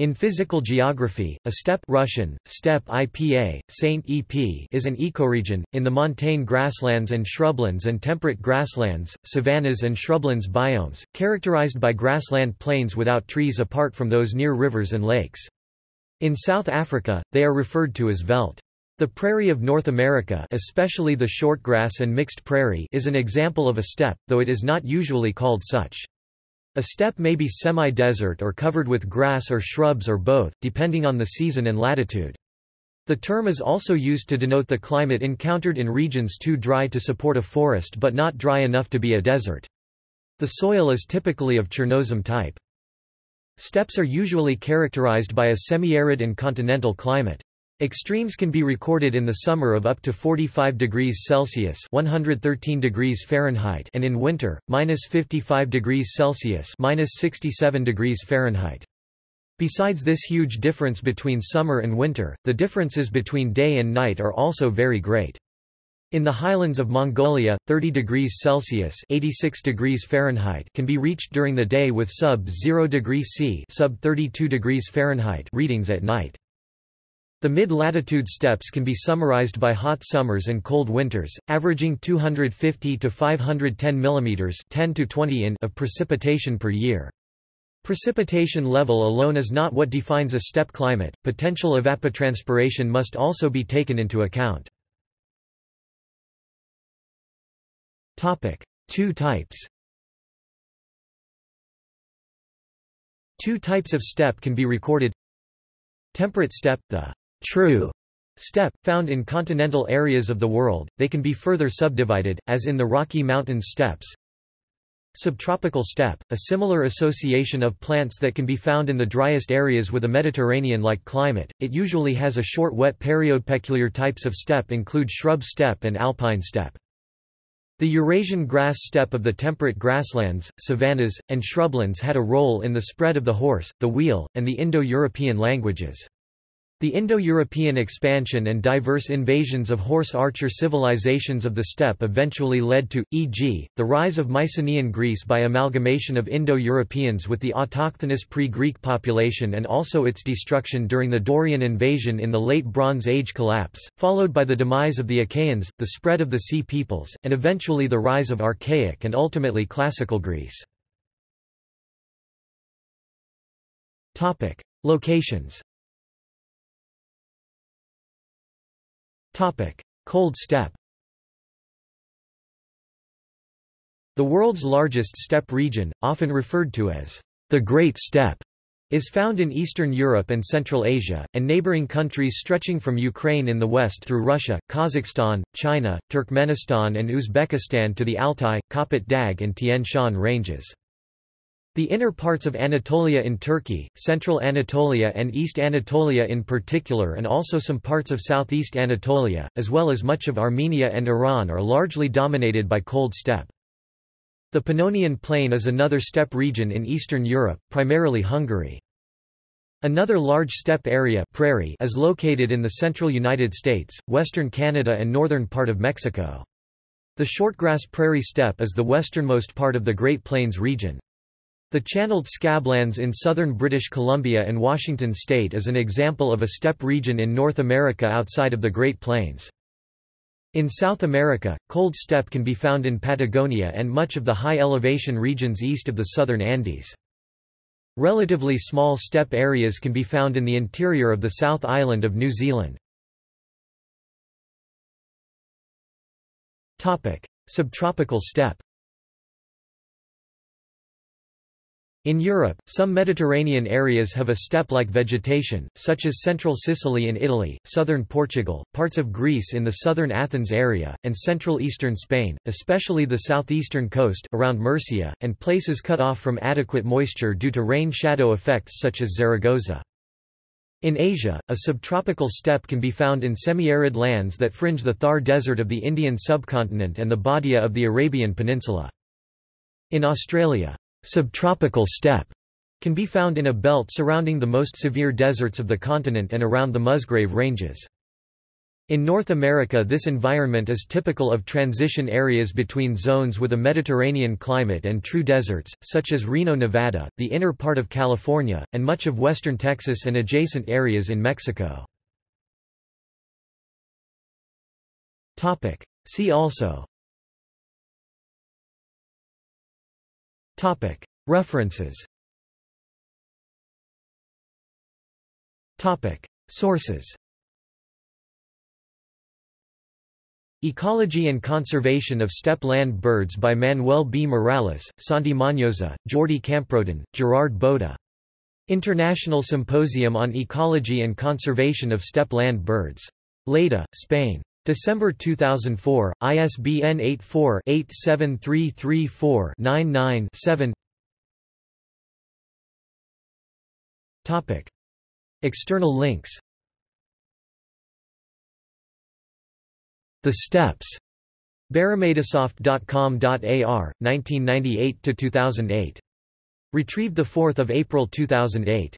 In physical geography, a steppe Russian, steppe IPA, Saint EP is an ecoregion, in the montane grasslands and shrublands and temperate grasslands, savannas and shrublands biomes, characterized by grassland plains without trees apart from those near rivers and lakes. In South Africa, they are referred to as veldt. The prairie of North America especially the shortgrass and mixed prairie is an example of a steppe, though it is not usually called such. A steppe may be semi-desert or covered with grass or shrubs or both, depending on the season and latitude. The term is also used to denote the climate encountered in regions too dry to support a forest but not dry enough to be a desert. The soil is typically of Chernozem type. Steppes are usually characterized by a semi-arid and continental climate. Extremes can be recorded in the summer of up to 45 degrees Celsius (113 degrees Fahrenheit) and in winter -55 degrees Celsius (67 degrees Fahrenheit). Besides this huge difference between summer and winter, the differences between day and night are also very great. In the highlands of Mongolia, 30 degrees Celsius (86 degrees Fahrenheit) can be reached during the day with sub-0 degrees C (sub 32 degrees Fahrenheit) readings at night. The mid-latitude steppes can be summarized by hot summers and cold winters, averaging 250 to 510 mm 10 to 20 in of precipitation per year. Precipitation level alone is not what defines a steppe climate, potential evapotranspiration must also be taken into account. Two types Two types of steppe can be recorded Temperate steppe, the true steppe, found in continental areas of the world, they can be further subdivided, as in the Rocky Mountain steppes. Subtropical steppe, a similar association of plants that can be found in the driest areas with a Mediterranean-like climate, it usually has a short wet period. Peculiar types of steppe include shrub steppe and alpine steppe. The Eurasian grass steppe of the temperate grasslands, savannas, and shrublands had a role in the spread of the horse, the wheel, and the Indo-European languages. The Indo-European expansion and diverse invasions of horse archer civilizations of the steppe eventually led to, e.g., the rise of Mycenaean Greece by amalgamation of Indo-Europeans with the autochthonous pre-Greek population and also its destruction during the Dorian invasion in the Late Bronze Age collapse, followed by the demise of the Achaeans, the spread of the Sea peoples, and eventually the rise of Archaic and ultimately Classical Greece. Locations Cold steppe The world's largest steppe region, often referred to as the Great Steppe, is found in Eastern Europe and Central Asia, and neighboring countries stretching from Ukraine in the west through Russia, Kazakhstan, China, Turkmenistan and Uzbekistan to the Altai, Kopet Dag and Tian Shan ranges. The inner parts of Anatolia in Turkey, central Anatolia and East Anatolia in particular and also some parts of southeast Anatolia, as well as much of Armenia and Iran are largely dominated by cold steppe. The Pannonian Plain is another steppe region in Eastern Europe, primarily Hungary. Another large steppe area prairie is located in the central United States, western Canada and northern part of Mexico. The shortgrass prairie steppe is the westernmost part of the Great Plains region. The channeled scablands in southern British Columbia and Washington state is an example of a steppe region in North America outside of the Great Plains. In South America, cold steppe can be found in Patagonia and much of the high-elevation regions east of the southern Andes. Relatively small steppe areas can be found in the interior of the South Island of New Zealand. Subtropical steppe In Europe, some Mediterranean areas have a steppe-like vegetation, such as central Sicily in Italy, southern Portugal, parts of Greece in the southern Athens area, and central eastern Spain, especially the southeastern coast around Murcia, and places cut off from adequate moisture due to rain-shadow effects such as Zaragoza. In Asia, a subtropical steppe can be found in semi-arid lands that fringe the Thar Desert of the Indian subcontinent and the Badia of the Arabian Peninsula. In Australia, Subtropical steppe can be found in a belt surrounding the most severe deserts of the continent and around the Musgrave Ranges. In North America this environment is typical of transition areas between zones with a Mediterranean climate and true deserts, such as Reno, Nevada, the inner part of California, and much of western Texas and adjacent areas in Mexico. See also References Sources Ecology and Conservation of Steppe Land Birds by Manuel B. Morales, Santi Mañosa, Jordi Camprodon, Gerard Bota. International Symposium on Ecology and Conservation of Steppe Land Birds. Lleida, Spain. December 2004, ISBN 84-87334-99-7 External links The Steps Barramedisoft.com.ar, 1998–2008. Retrieved 4 April 2008.